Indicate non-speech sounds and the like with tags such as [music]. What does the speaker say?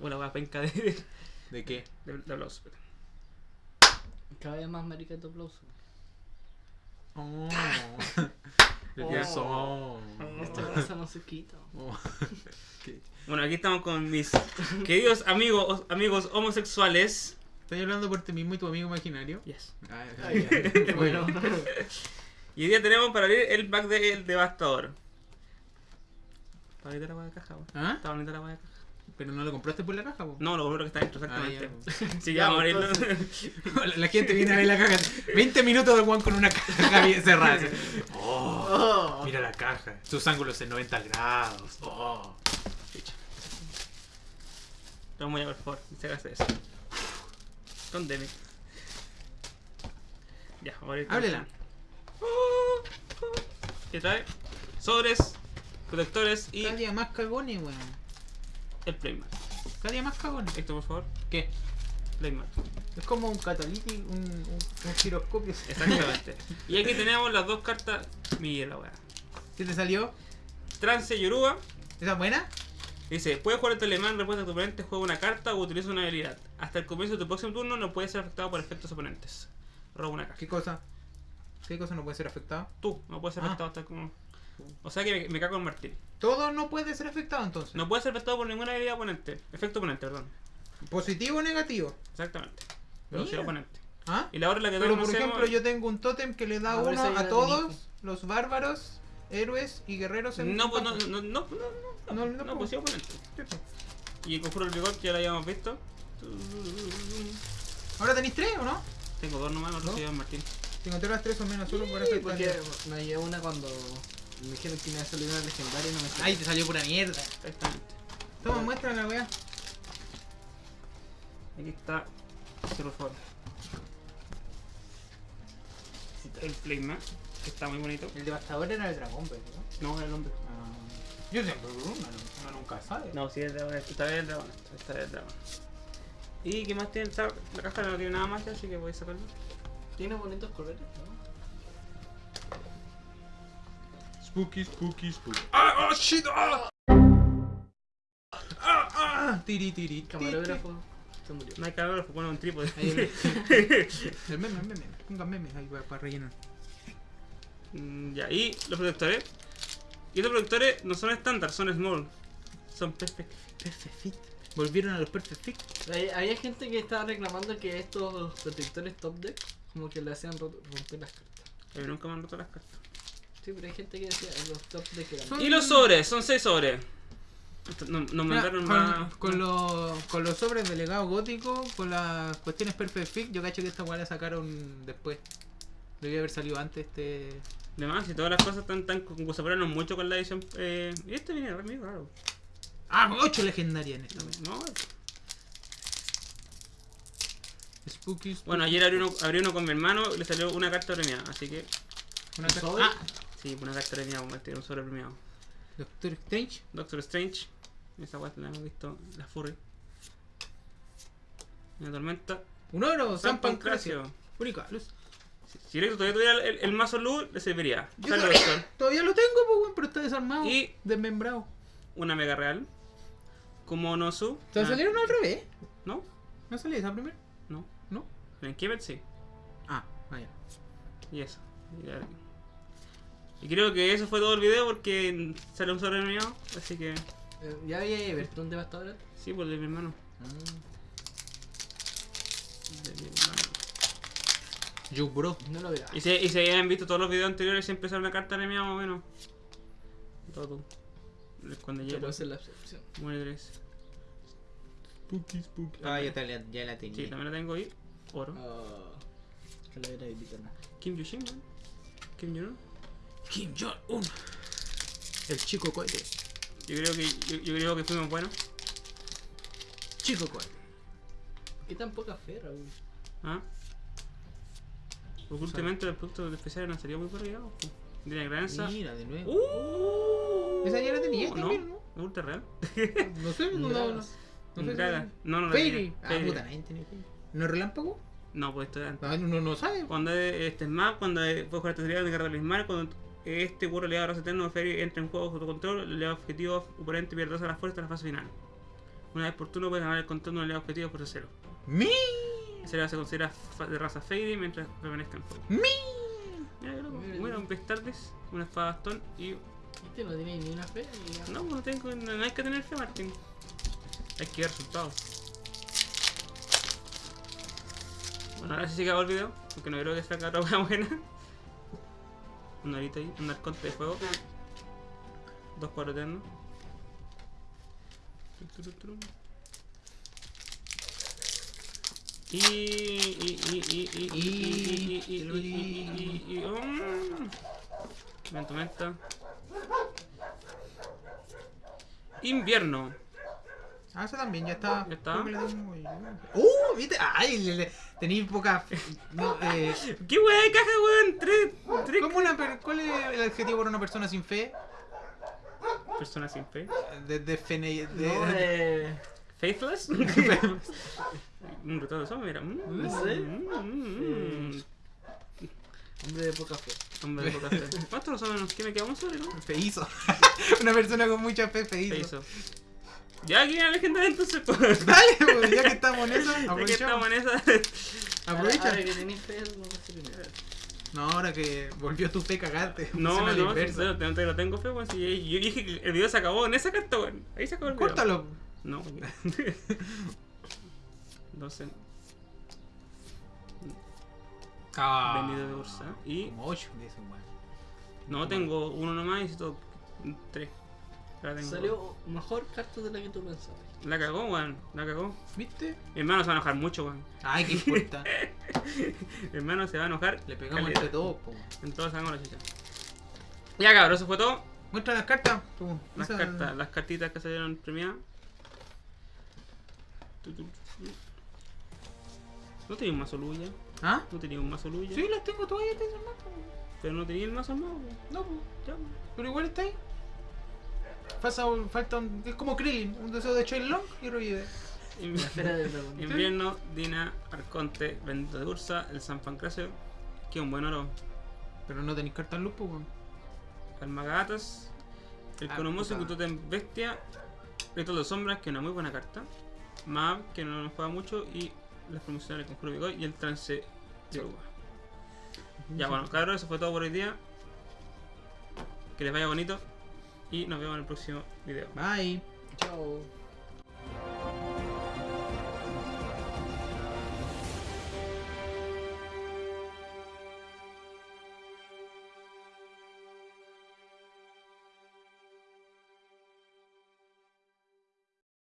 Una wea penca de, ¿De qué? de, de aplauso. Cada vez más marica tu aplauso. Oh. [laughs] El Oh. día son. Esta cosa no se quita. Oh. [laughs] Bueno, aquí estamos con mis queridos amigos, amigos homosexuales. ¿Estás hablando por ti mismo y tu amigo imaginario? Yes. Ah, Ah, [laughs] bueno. Y hoy día tenemos para abrir el pack del Devastador. Está bonita la de caja, weón. ¿Ah? Está bonita la de caja. ¿Pero no lo compraste por la caja, po? No, lo primero que está dentro, Ah, [laughs] exactamente. Sí, Ya, vamos a. [laughs] La gente viene a ver la caja. 20 minutos de Juan con una caja bien cerrada. así. Oh, Oh. mira la caja. Sus ángulos en 90 grados. Oh. Vamos a por favor, se haga eso. Con Demi. Ya, vamos a abrir. Háblela. ¿Qué trae? Sobres, protectores y Cada día más cagones, weón. el Playmat. Cada día más cagones. Esto, por favor, ¿Qué? Playmat. Es como un catalítico, un, un, un giroscopio. Exactamente. [laughs] y aquí tenemos las dos cartas. Mira la weá. ¿Qué te salió? Trance Yoruba. ¿Esa es buena? Dice, puedes jugar el alemán, respuesta a tu oponente, juega una carta o utiliza una habilidad. Hasta el comienzo de tu próximo turno no puedes ser afectado por efectos oponentes. Roba una carta. ¿Qué cosa? ¿Qué cosa no puede ser afectado? Tú, no puedes ser Ah. afectado hasta como... O sea que me, me cago en Martín. Todo no puede ser afectado entonces. No puedes ser afectado por ninguna habilidad oponente. Efecto oponente, perdón. ¿Positivo o negativo? Exactamente. Velocidad oponente. ¿Ah? Y la hora en la que Pero por ejemplo, yo tengo un tótem que le da uno a todos los bárbaros, héroes y guerreros en No, pues no, no, no, no, no, No, no, no, no, pues sí, oponente. Y el conjuro del bigot ya lo habíamos visto. ¿Ahora tenéis tres o no? Tengo dos nomás, no ¿No? Martín. Si encontré las tres o menos, solo por eso. porque me llevé una cuando me dijeron que me iba a salir una legendaria y no me salió. Ay, te salió pura mierda. Exactamente. Toma, muestra la weá. Aquí está. Favor. El Playmat, que está muy bonito. El devastador era el dragón, pero ¿no? No, el hombre. Yo siempre uno, uno nunca sabe. No, sí, el dragón. Esta vez el dragón. Esta vez el dragón. ¿Y qué más tiene? Esta- La caja no tiene nada más, ya, así que voy a sacarlo. Tiene bonitos colores, ¿no? Spooky, spooky, spooky. ¡Ah! ¡Oh, shit! ¡Ah! ¡Ah! ¡Ah! Tiri, tiri, camarógrafo se murió. No hay fue poner un trípode. Ahí el, [laughs] el meme, el meme. Pongan memes ahí para, para rellenar. Mm, ya, y los protectores. Y los protectores no son estándar, son small. Son perfect. Perfect fit. Volvieron a los perfect fit. Hay- Había gente que estaba reclamando que estos protectores top deck como que le hacían ro- romper las cartas. Mí nunca me han roto las cartas. Sí, pero hay gente que decía que los top deck eran. Son- Y los sobres, son 6 sobres. No- Nos Mira, mandaron con, más. con, los, con los sobres de legado gótico, con las cuestiones perfect fit, yo cacho que esta weá la sacaron después. Debía haber salido antes este. De más, y todas las cosas están tan. Operaron mucho con la edición. Eh, y este viene re medio raro. Ah, 8 legendarias en esta vez. No, Spooky, spooky. bueno, ayer abrí uno, abrí uno con mi hermano y le salió una carta premiada. Así que, Una ¿Un ca- sobre? Ah, sí, una carta premiada, como este, un sobre premiado. Doctor Strange. Doctor Strange. Esa weá la hemos visto, la Furry. La tormenta. Un oro, San Pancracio. Única luz. Si, Directo todavía tuviera el, el mazo luz, le serviría. Yo todavía, Doctor. todavía lo tengo, pues, pero está desarmado. Y- desmembrado. Una mega real. Como Nosu. ¿Te Ah, salieron al revés? ¿No? ¿No salió esa primero? No. ¿No? En Kemet sí. Ah, vaya. Y eso. Y, y creo que eso fue todo el video porque sale un sobre premiado. Así que. Eh, ¿Ya había Everton devastador? Sí, por el de mi hermano. De mi hermano. You bro. No lo verás. Y si, y si habían visto todos los videos anteriores, siempre sale una carta premiada más o menos. Todo tú. Cuando llega. puede ser la excepción. Muere tres. Spooky, spooky. Ah, la, ya la tenía. Sí, también la tengo ahí. Oro. Ah, calavera de. Kim Yushin. Kim Jong-un. Kim Jong-un. El chico cohete. Yo creo que yo, yo creo que fuimos buenos. Chico cohete. ¿Por qué tan poca fe, Raúl? ¿Ah? Porque últimamente los productos especiales no salido muy corridos. De la granza. Mira, de nuevo. ¡Uh! Esa ya la tenía ¿No? también, ¿no? ¿Es ultra real? [laughs] No sé, no, no, no. [laughs] No sé. No, no la Fairy. tenía. Ah, puta, nadie tiene Fairy. ¿No es relámpago? No, pues esto es antes. No, uno no sabe. Cuando es- este es más, cuando es- fue jugar este sería de Guerra de los Mares, cuando Este burro le da raza eterno, Fairy entra en juego bajo tu control, le da objetivo oponente pierde 2 a la fuerza en la fase final. Una vez por turno puedes ganar el control de un aliado objetivo por cero. ¡Mi! Ese aliado se considera de raza Fairy mientras permanezca en juego. ¡Mi! Bueno, un Bestardis, una espada bastón y. Este no tiene ni una fe ni No, no tengo. No, no hay que tener fe, Martín. Hay que ver resultados. Bueno, ahora sí se acabó el video, porque no creo que saca otra buena. Un arito ahí, un arconte de fuego. Dos cuadros eternos. Y. Y. Y. Y. Y. Y. Y. Y. Y. Y. Y. Y. Y. mm. Menta, menta. Invierno. Ah, eso también, ya está. Ya está. ¡Uh! ¿Viste? ¡Ay! Le, le, tenéis poca. No, eh, ¿Qué weá de caja, weón? Tres. Tres. ¿cómo una per- ¿Cuál es el adjetivo para una persona sin fe? Personas sin fe. De, de, fene- de- No, [laughs] eh, Faithless. [laughs] Un retrato de eso, mira. Mm, No sé. mm, mm, mm. hombre de poca fe. Hombre de poca fe. [laughs] ¿Cuántos son? ¿Qué me queda un solo, no? Feizo. una persona con mucha fe, Se feizo. Ya aquí la legendaria entonces, pues. [laughs] Dale, pues, ya que estamos en esa, aprovechamos. Ya que estamos en esa. Aprovecha. No ahora que volvió tu fe cagarte. No, no, sincero, no te lo tengo fe, pues, weón. Si eh, yo dije que el video se acabó en esa carta, weón. Ahí se acabó el video. Córtalo. No. [laughs] no sé. Ah. Venido de Ursa. Y... Como 8 de eso, weón. No, tengo uno nomás y necesito 3. Salió mejor carta de la que tú pensabas. La cagó, weón. La cagó. ¿Viste? Mi hermano se va a enojar mucho, weón. Ay, qué importa. [laughs] Mi hermano se va a enojar. Le pegamos entre todos, po. Entonces sacamos la chicha. Ya cabrón, eso fue todo. Muestra las cartas. tú. Las Esa- cartas, las cartitas que salieron premiadas. ¿No tenía un mazo luya? ¿Ah? ¿No tenía un mazo luya? Sí, las tengo todavía, te po. Pero no tenía el mazo nuevo. No. Ya. Pero igual está ahí. Falta un, falta un- es como Krillin, un deseo de Choi Long y revive. Invierno, Dina, Arconte, Bendito de Ursa, el San Pancracio, que es un buen oro. Pero no tenéis cartas luz, po, weón. Almagatas, el Ah, Conomoso, puta. Totem Bestia, Rito de Sombras, que es una muy buena carta. Mab, que no nos juega mucho, y las promocionales con Conjuro y el Trance de Uva. Ya bueno, cabros, eso fue todo por hoy día. Que les vaya bonito y nos vemos en el próximo video. Bye. Chao.